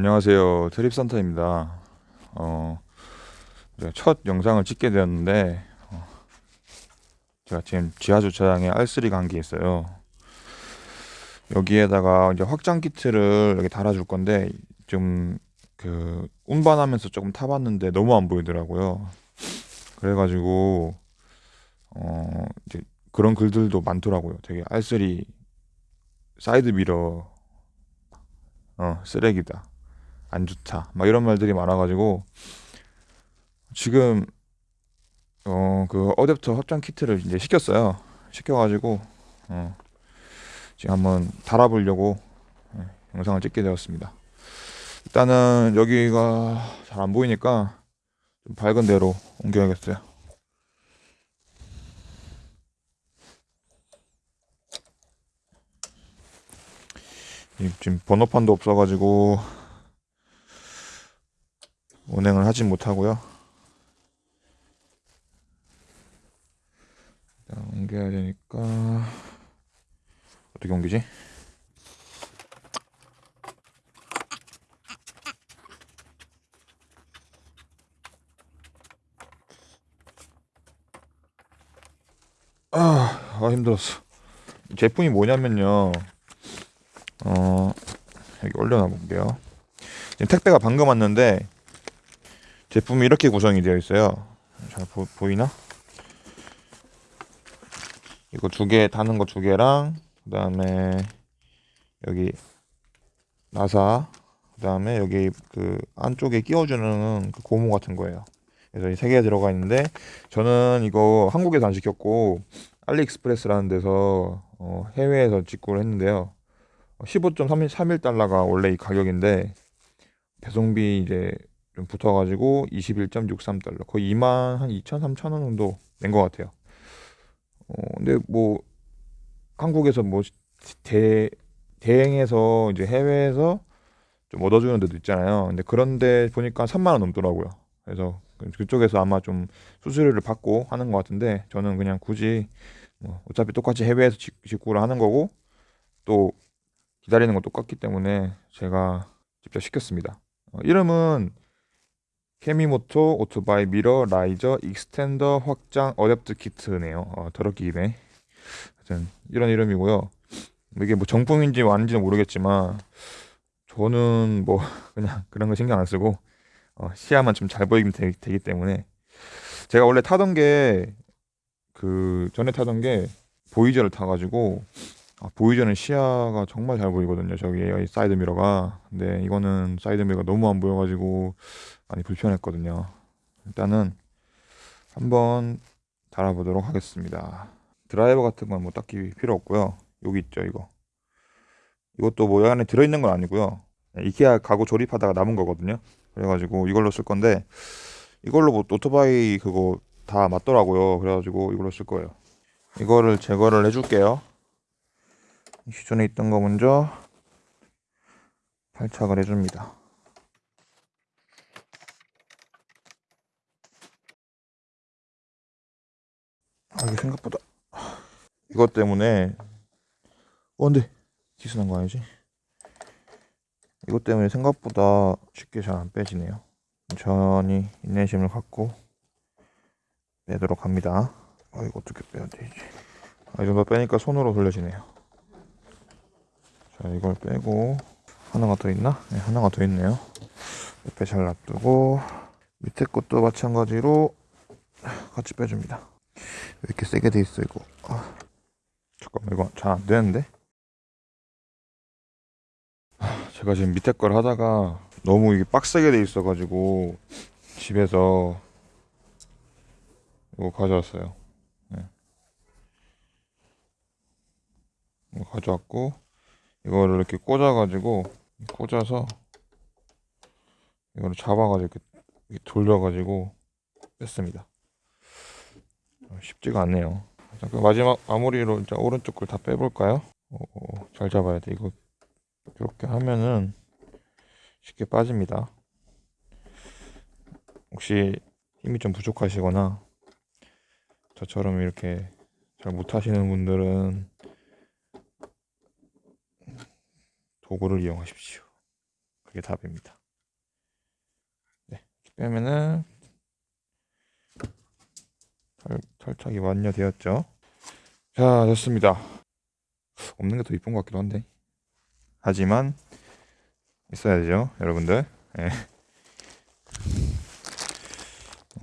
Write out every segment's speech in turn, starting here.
안녕하세요. 트립센터입니다. 어, 제가 첫 영상을 찍게 되었는데 어, 제가 지금 지하주차장에 R3가 한 개 있어요. 여기에다가 이제 확장 키트를 여기 달아줄 건데 좀 그 운반하면서 조금 타봤는데 너무 안 보이더라고요. 그래가지고 어 이제 그런 글들도 많더라고요. 되게 R3 사이드 미러 어 쓰레기다 안 좋다. 막 이런 말들이 많아가지고 지금 어 그 어댑터 확장 키트를 이제 시켰어요. 시켜가지고 어 지금 한번 달아보려고 예, 영상을 찍게 되었습니다. 일단은 여기가 잘 안 보이니까 좀 밝은 데로 옮겨야겠어요. 지금 번호판도 없어가지고 운행을 하진 못하고요. 옮겨야 되니까 어떻게 옮기지? 아, 아 힘들었어. 제품이 뭐냐면요. 어 여기 올려놔 볼게요. 지금 택배가 방금 왔는데 제품이 이렇게 구성이 되어 있어요. 잘 보, 보이나? 이거 두 개 다는 거 두 개랑 그 다음에 여기 나사 그 다음에 여기 그 안쪽에 끼워주는 그 고무 같은 거예요. 그래서 이 세 개가 들어가 있는데 저는 이거 한국에서 안 시켰고 알리익스프레스라는 데서 어, 해외에서 직구를 했는데요. 15.31달러가 원래 이 가격인데 배송비 이제 좀 붙어가지고 21.63달러 거의 2만 한 2천 3천 원 정도 낸 것 같아요. 어 근데 뭐 한국에서 뭐 대, 대행해서 이제 해외에서 좀 얻어주는 데도 있잖아요. 근데 그런데 보니까 3만 원 넘더라고요. 그래서 그쪽에서 아마 좀 수수료를 받고 하는 것 같은데 저는 그냥 굳이 뭐 어차피 똑같이 해외에서 직구를 하는 거고 또 기다리는 건 똑같기 때문에 제가 직접 시켰습니다. 어, 이름은 케미모토 오토바이 미러 riser extender 확장 adapt 키트네요. 어, 더럽게 기네. 하여튼 이런 이름이고요. 이게 뭐 정품인지 아닌지는 모르겠지만 저는 뭐 그냥 그런 거 신경 안 쓰고 어, 시야만 좀 잘 보이면 되기 때문에 제가 원래 타던 게 그 전에 타던 게 보이저를 타가지고 아, 보이저는 시야가 정말 잘 보이거든요. 저기 사이드 미러가. 근데 이거는 사이드 미러가 너무 안 보여가지고 많이 불편했거든요. 일단은 한번 달아보도록 하겠습니다. 드라이버 같은 건 뭐 딱히 필요 없고요. 여기 있죠, 이거. 이것도 뭐 안에 들어있는 건 아니고요. 이케아 가구 조립하다가 남은 거거든요. 그래가지고 이걸로 쓸 건데 이걸로 뭐 오토바이 그거 다 맞더라고요. 그래가지고 이걸로 쓸 거예요. 이거를 제거를 해줄게요. 기존에 있던 거 먼저 발착을 해줍니다. 아 이게 생각보다. 이것 때문에. 어 근데 기스 난 거 아니지? 이것 때문에 생각보다 쉽게 잘 안 빼지네요. 천천히 인내심을 갖고 빼도록 합니다. 아 이거 어떻게 빼야 되지? 아, 이 정도 빼니까 손으로 돌려지네요. 자 이걸 빼고 하나가 더 있나? 네, 하나가 더 있네요. 옆에 잘 놔두고 밑에 것도 마찬가지로 같이 빼줍니다. 왜 이렇게 세게 돼 있어 이거 아, 잠깐만 이거 잘 안 되는데 제가 지금 밑에 걸 하다가 너무 이게 빡세게 돼 있어 가지고 집에서 이거 가져왔어요 네. 이거 가져왔고 이거를 이렇게 꽂아 가지고 꽂아서 이거를 잡아 가지고 이렇게 돌려 가지고 뺐습니다. 어, 쉽지가 않네요. 자, 그 마지막 마무리로 이제 오른쪽 걸 다 빼볼까요? 오, 잘 잡아야 돼. 이거 이렇게 하면은 쉽게 빠집니다. 혹시 힘이 좀 부족하시거나 저처럼 이렇게 잘 못하시는 분들은 도구를 이용하십시오. 그게 답입니다. 네, 빼면은 털, 털착이 완료되었죠. 자, 됐습니다. 없는 게 더 이쁜 것 같기도 한데. 하지만 있어야 되죠, 여러분들. 예.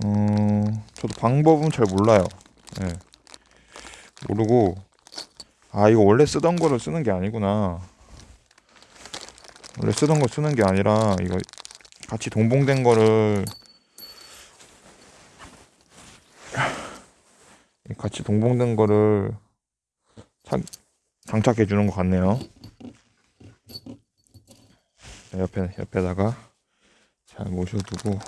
어, 저도 방법은 잘 몰라요. 예. 모르고 아 이거 원래 쓰던 거를 쓰는 게 아니구나. 원래 쓰던 거 쓰는 게 아니라 이거 같이 동봉된 거를 같이 동봉된 거를 차, 장착해 주는 것 같네요. 자, 옆에 옆에다가 잘 모셔두고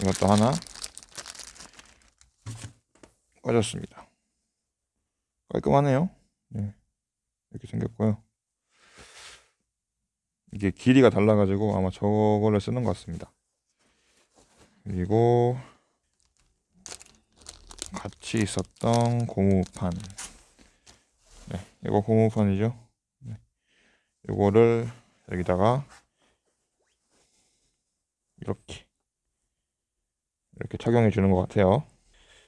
이것도 하나 꺼졌습니다. 깔끔하네요. 네. 이렇게 생겼고요. 이게 길이가 달라가지고 아마 저거를 쓰는 것 같습니다. 그리고 같이 있었던 고무판. 네, 이거 고무판이죠. 네. 이거를 여기다가 이렇게 이렇게 착용해 주는 것 같아요.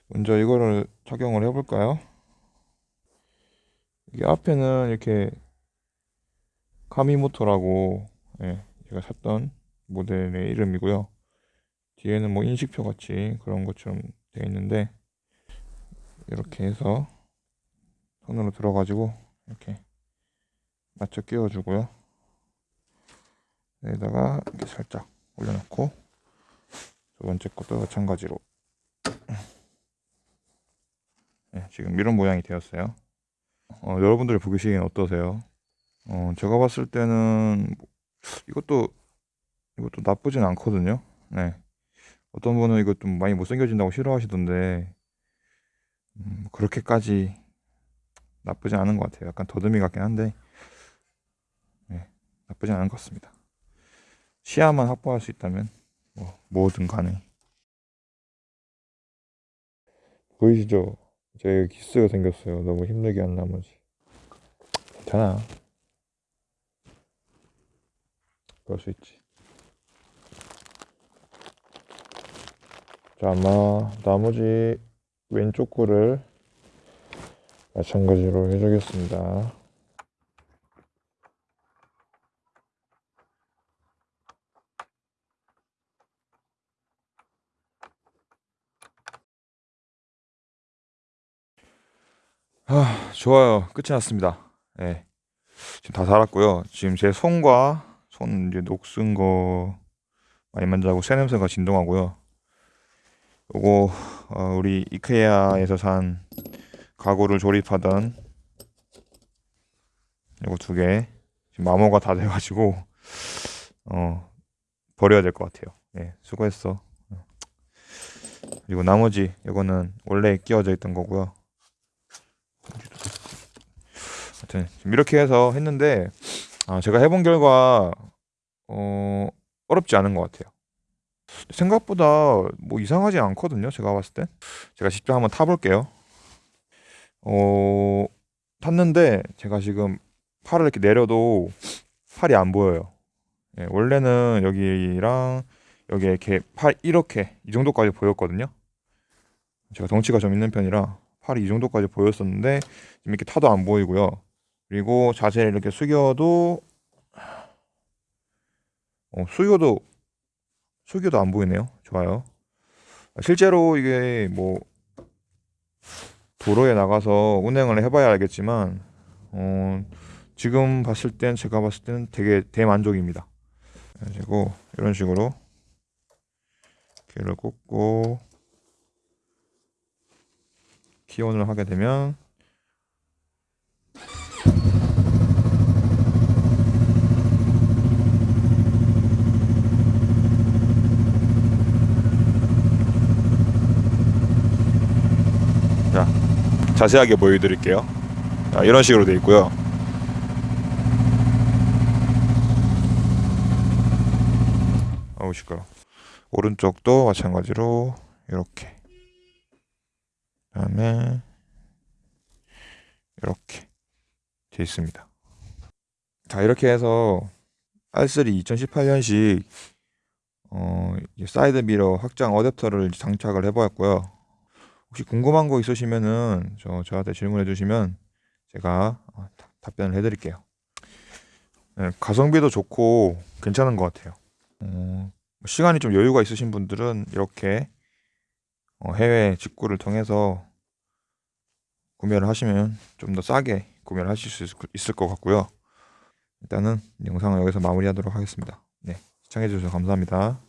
먼저 이거를 착용을 해볼까요? 이게 앞에는 이렇게 카미모토라고 예, 제가 샀던 모델의 이름이고요. 뒤에는 뭐 인식표 같이 그런 것처럼 되어 있는데 이렇게 해서 손으로 들어가지고 이렇게 맞춰 끼워주고요. 여기다가 이렇게 살짝 올려놓고 두 번째 것도 마찬가지로 네, 지금 이런 모양이 되었어요. 어, 여러분들이 보시기엔 어떠세요? 어, 제가 봤을 때는 뭐, 이것도 이것도 나쁘진 않거든요. 네. 어떤 분은 이거 좀 많이 못생겨진다고 싫어하시던데 음, 뭐 그렇게까지 나쁘지 않은 것 같아요. 약간 더듬이 같긴 한데 네, 나쁘지 않은 것 같습니다. 시야만 확보할 수 있다면 뭐, 뭐든 가능. 보이시죠? 제가 기스가 생겼어요. 너무 힘들게 한 나머지. 괜찮아. 그럴 수 있지. 자, 아마 나머지 왼쪽 거를 마찬가지로 해주겠습니다. 아, 좋아요. 끝이 났습니다. 예. 지금 다 달았고요. 지금 제 손과 손 이제 녹슨 거 많이 만져고 새 냄새가 진동하고요. 요거 어, 우리 이케아에서 산 가구를 조립하던 요거 두 개 마모가 다 돼가지고 어 버려야 될 것 같아요. 예, 수고했어. 그리고 나머지 이거는 원래 끼워져 있던 거고요. 하여튼 이렇게 해서 했는데 아, 제가 해본 결과 어, 어렵지 않은 것 같아요. 생각보다 뭐 이상하지 않거든요. 제가 봤을 때 제가 직접 한번 타볼게요. 어, 탔는데 제가 지금 팔을 이렇게 내려도 팔이 안 보여요. 예, 원래는 여기랑 여기 이렇게 팔 이렇게 이 정도까지 보였거든요. 제가 덩치가 좀 있는 편이라 팔이 이 정도까지 보였었는데 지금 이렇게 타도 안 보이고요. 그리고 자세를 이렇게 숙여도 어, 숙여도 숙여도 안 보이네요. 좋아요. 실제로 이게 뭐 도로에 나가서 운행을 해봐야 알겠지만 어, 지금 봤을 땐 제가 봤을 때는 되게 대만족입니다. 그리고 이런 식으로 길을 꽂고 기온을 하게 되면 자 자세하게 보여드릴게요 자, 이런 식으로 되어 있고요 어우 시끄러 오른쪽도 마찬가지로 이렇게 그다음에 이렇게 돼 있습니다. 자 이렇게 해서 R3 2018년식 어, 사이드 미러 확장 어댑터를 장착을 해보았고요. 혹시 궁금한 거 있으시면은 저 저한테 질문해 주시면 제가 어, 다- 답변을 해드릴게요. 네, 가성비도 좋고 괜찮은 것 같아요. 어, 시간이 좀 여유가 있으신 분들은 이렇게 어, 해외 직구를 통해서 구매를 하시면 좀 더 싸게 구매를 하실 수 있을, 것 같고요. 일단은 영상을 여기서 마무리하도록 하겠습니다. 네, 시청해 주셔서 감사합니다.